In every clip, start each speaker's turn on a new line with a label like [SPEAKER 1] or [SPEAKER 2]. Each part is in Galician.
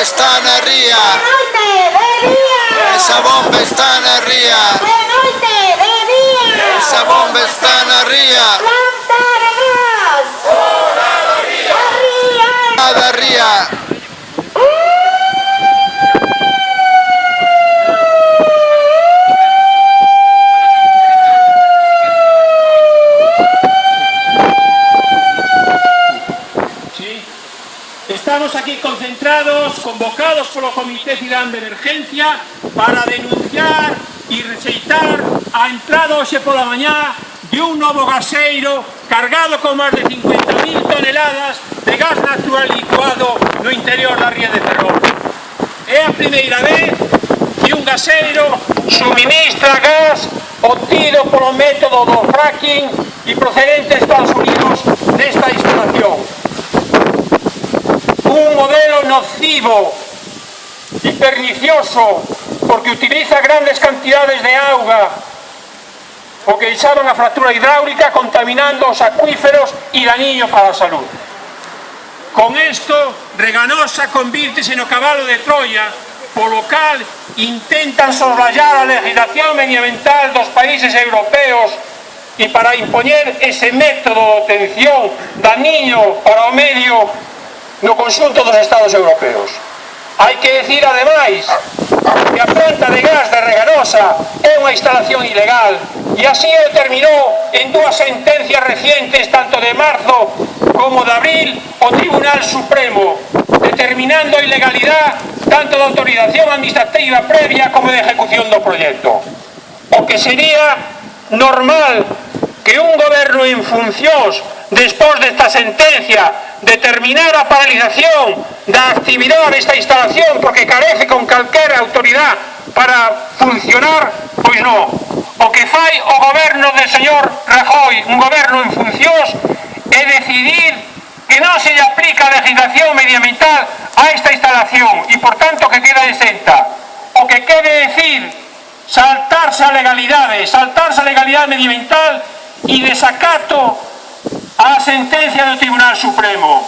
[SPEAKER 1] bomba está
[SPEAKER 2] en el.
[SPEAKER 1] Esa bomba está en ría.
[SPEAKER 3] estamos aquí concentrados, convocados por el Comité Cidán de Emergencia para denunciar y rexeitar a entrada hoxe pola mañá de un novo gaseiro cargado con máis de 50.000 toneladas de gas natural licuado no interior da Ría de Ferrol. É a primeira vez que un gaseiro suministra gas obtido polo método do fracking e procedente de Estados Unidos nocivo y pernicioso porque utiliza grandes cantidades de agua o que echaron a fractura hidráulica contaminando os acuíferos y dañino para a salud. Con esto, Reganosa convírtese no cabalo de Troia, polo cal intentan soslayar a legislación medioambiental dos países europeos e para impoñer ese método de obtención dañino para o medio no conxunto dos estados europeos. Hai que decir, ademais, que a planta de gas de Reganosa é unha instalación ilegal e así o determinou en dúas sentencias recientes, tanto de marzo como de abril, o Tribunal Supremo, determinando a ilegalidade tanto da autorización administrativa previa como de ejecución do proxecto. O que sería normal que un goberno en funcións despois desta sentencia determinar a paralización da actividade desta instalación porque carece con calquera autoridade para funcionar, pois non. O que fai o goberno do señor Rajoy, un goberno en funcións, é decidir que non se lle aplica a legislación medioambiental a esta instalación e, por tanto, que queda exenta. O que quere decir saltarse a legalidade, saltarse a legalidade medioambiental e desacato á sentencia do Tribunal Supremo.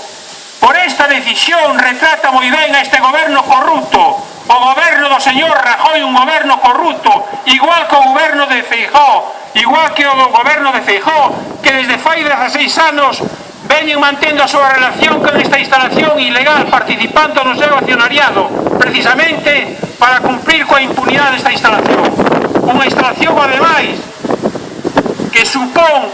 [SPEAKER 3] Por esta decisión retrata moi ben a este goberno corrupto, o goberno do señor Rajoy, un goberno corrupto, igual que o goberno de Feijó, igual que o goberno de Feijó, que desde fai 16 anos veñen mantendo a súa relación con esta instalación ilegal participando no seu accionariado, precisamente para cumplir coa impunidade desta instalación. Unha instalación supón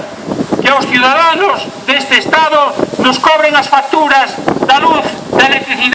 [SPEAKER 3] que aos ciudadanos deste Estado nos cobren as facturas da luz, da electricidade,